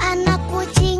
Anak kucing